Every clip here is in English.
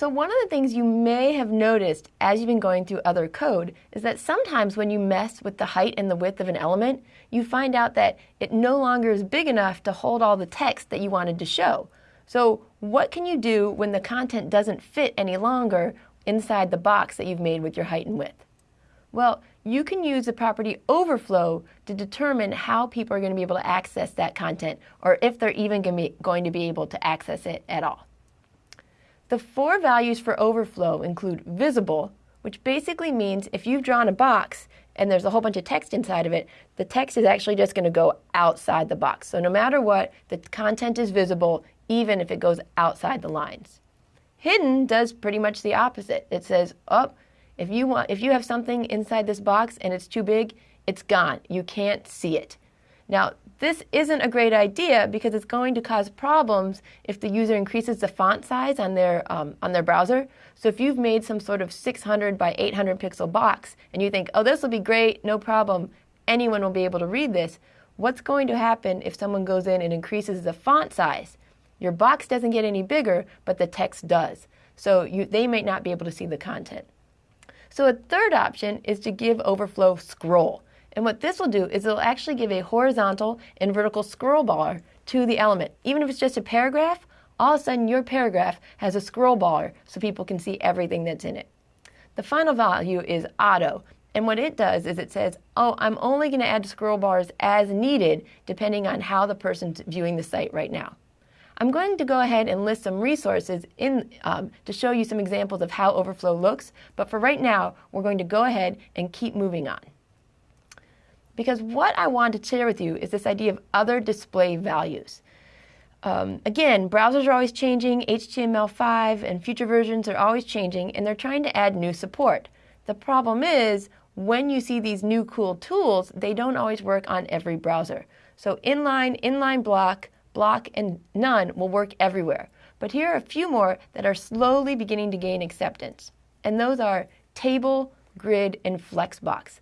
So one of the things you may have noticed as you've been going through other code is that sometimes when you mess with the height and the width of an element, you find out that it no longer is big enough to hold all the text that you wanted to show. So what can you do when the content doesn't fit any longer inside the box that you've made with your height and width? Well, you can use the property overflow to determine how people are going to be able to access that content or if they're even going to be able to access it at all. The four values for overflow include visible, which basically means if you've drawn a box and there's a whole bunch of text inside of it, the text is actually just going to go outside the box. So no matter what, the content is visible even if it goes outside the lines. Hidden does pretty much the opposite. It says, oh, if you want if you have something inside this box and it's too big, it's gone. You can't see it. Now, this isn't a great idea because it's going to cause problems if the user increases the font size on their, um, on their browser. So if you've made some sort of 600 by 800 pixel box and you think, oh, this will be great, no problem, anyone will be able to read this, what's going to happen if someone goes in and increases the font size? Your box doesn't get any bigger, but the text does. So you, they might not be able to see the content. So a third option is to give overflow scroll. And what this will do is it'll actually give a horizontal and vertical scroll bar to the element. Even if it's just a paragraph, all of a sudden your paragraph has a scroll bar so people can see everything that's in it. The final value is auto. And what it does is it says, oh, I'm only going to add scroll bars as needed depending on how the person's viewing the site right now. I'm going to go ahead and list some resources in, um, to show you some examples of how overflow looks, but for right now, we're going to go ahead and keep moving on. Because what I want to share with you is this idea of other display values. Um, again, browsers are always changing, HTML5 and future versions are always changing, and they're trying to add new support. The problem is, when you see these new cool tools, they don't always work on every browser. So inline, inline block, block, and none will work everywhere. But here are a few more that are slowly beginning to gain acceptance. And those are table, grid, and flexbox.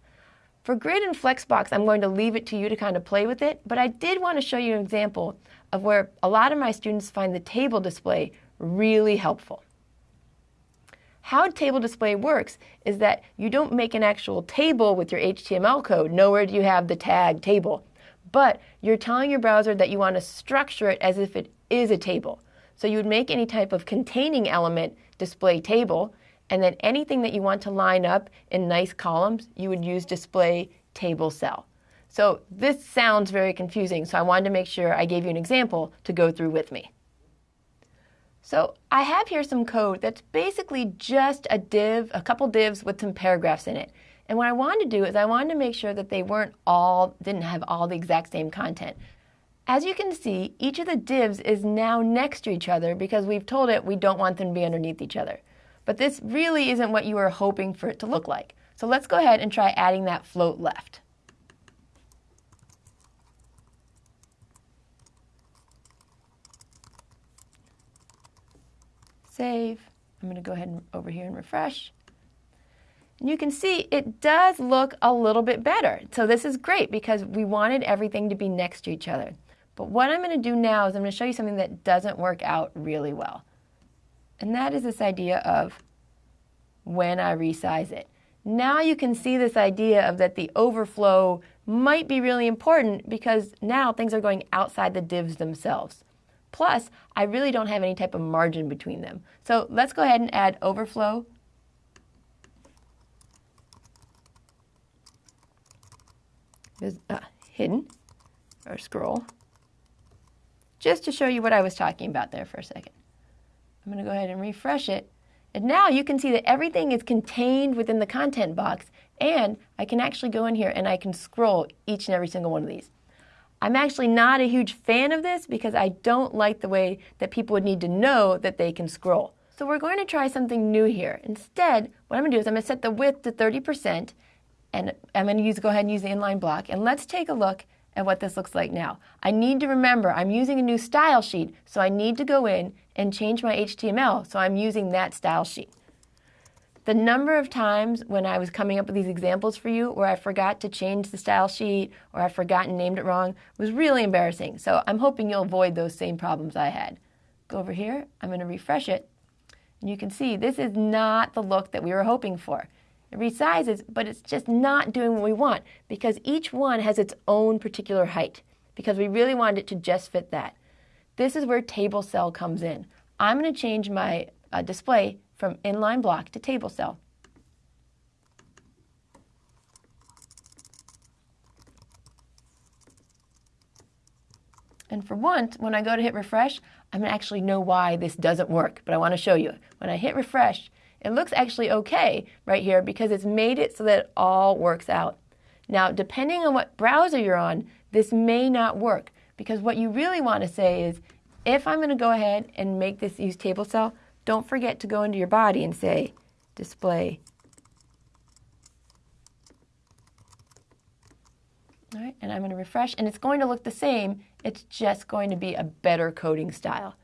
For Grid and Flexbox, I'm going to leave it to you to kind of play with it, but I did want to show you an example of where a lot of my students find the table display really helpful. How table display works is that you don't make an actual table with your HTML code. Nowhere do you have the tag table. But you're telling your browser that you want to structure it as if it is a table. So you would make any type of containing element display table, and then anything that you want to line up in nice columns, you would use display table cell. So this sounds very confusing, so I wanted to make sure I gave you an example to go through with me. So I have here some code that's basically just a div, a couple divs with some paragraphs in it. And what I wanted to do is I wanted to make sure that they weren't all, didn't have all the exact same content. As you can see, each of the divs is now next to each other because we've told it we don't want them to be underneath each other. But this really isn't what you were hoping for it to look like. So let's go ahead and try adding that float left. Save. I'm going to go ahead and over here and refresh. And you can see it does look a little bit better. So this is great because we wanted everything to be next to each other. But what I'm going to do now is I'm going to show you something that doesn't work out really well. And that is this idea of when I resize it. Now you can see this idea of that the overflow might be really important because now things are going outside the divs themselves. Plus, I really don't have any type of margin between them. So let's go ahead and add overflow. There's uh, hidden or scroll. Just to show you what I was talking about there for a second. I'm going to go ahead and refresh it. And now you can see that everything is contained within the content box and I can actually go in here and I can scroll each and every single one of these. I'm actually not a huge fan of this because I don't like the way that people would need to know that they can scroll. So we're going to try something new here. Instead, what I'm going to do is I'm going to set the width to 30% and I'm going to use, go ahead and use the inline block. And let's take a look at what this looks like now. I need to remember I'm using a new style sheet, so I need to go in and change my HTML, so I'm using that style sheet. The number of times when I was coming up with these examples for you where I forgot to change the style sheet or I forgot and named it wrong was really embarrassing. So I'm hoping you'll avoid those same problems I had. Go over here, I'm going to refresh it, And you can see this is not the look that we were hoping for. It resizes, but it's just not doing what we want because each one has its own particular height because we really wanted it to just fit that. This is where table cell comes in. I'm going to change my uh, display from inline block to table cell. And for once, when I go to hit refresh, I'm going to actually know why this doesn't work, but I want to show you. When I hit refresh, it looks actually okay right here because it's made it so that it all works out. Now, depending on what browser you're on, this may not work because what you really want to say is, if I'm going to go ahead and make this use table cell, don't forget to go into your body and say display. All right, and I'm going to refresh, and it's going to look the same. It's just going to be a better coding style.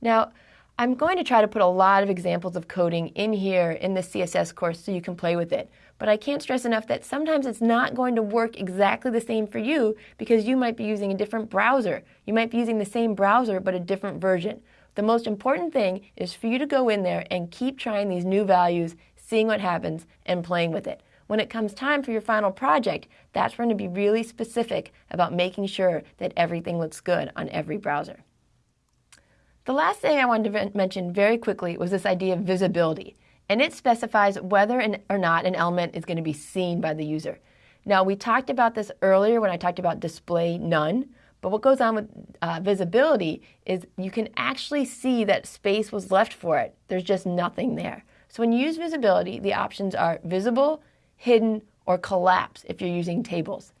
Now, I'm going to try to put a lot of examples of coding in here in the CSS course so you can play with it. But I can't stress enough that sometimes it's not going to work exactly the same for you because you might be using a different browser. You might be using the same browser but a different version. The most important thing is for you to go in there and keep trying these new values, seeing what happens, and playing with it. When it comes time for your final project, that's when to be really specific about making sure that everything looks good on every browser. The last thing I wanted to mention very quickly was this idea of visibility, and it specifies whether or not an element is going to be seen by the user. Now, we talked about this earlier when I talked about display none, but what goes on with uh, visibility is you can actually see that space was left for it. There's just nothing there. So when you use visibility, the options are visible, hidden, or collapse if you're using tables.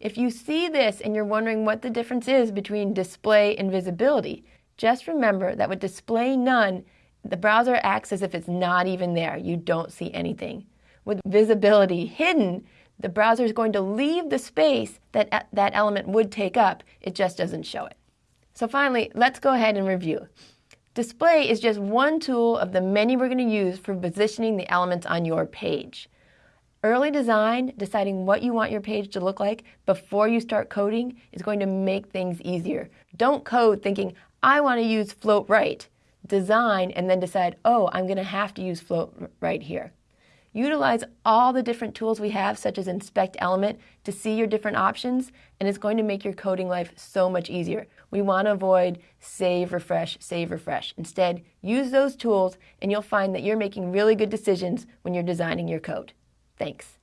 If you see this and you're wondering what the difference is between display and visibility, just remember that with display none, the browser acts as if it's not even there. You don't see anything. With visibility hidden, the browser is going to leave the space that that element would take up. It just doesn't show it. So finally, let's go ahead and review. Display is just one tool of the many we're going to use for positioning the elements on your page. Early design, deciding what you want your page to look like before you start coding, is going to make things easier. Don't code thinking, I want to use float right, design, and then decide, oh, I'm going to have to use float right here. Utilize all the different tools we have, such as Inspect Element, to see your different options, and it's going to make your coding life so much easier. We want to avoid save, refresh, save, refresh. Instead, use those tools, and you'll find that you're making really good decisions when you're designing your code. Thanks.